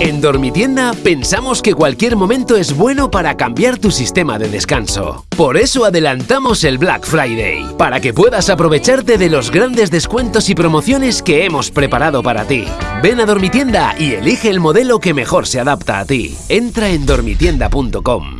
En Dormitienda pensamos que cualquier momento es bueno para cambiar tu sistema de descanso. Por eso adelantamos el Black Friday, para que puedas aprovecharte de los grandes descuentos y promociones que hemos preparado para ti. Ven a Dormitienda y elige el modelo que mejor se adapta a ti. Entra en dormitienda.com.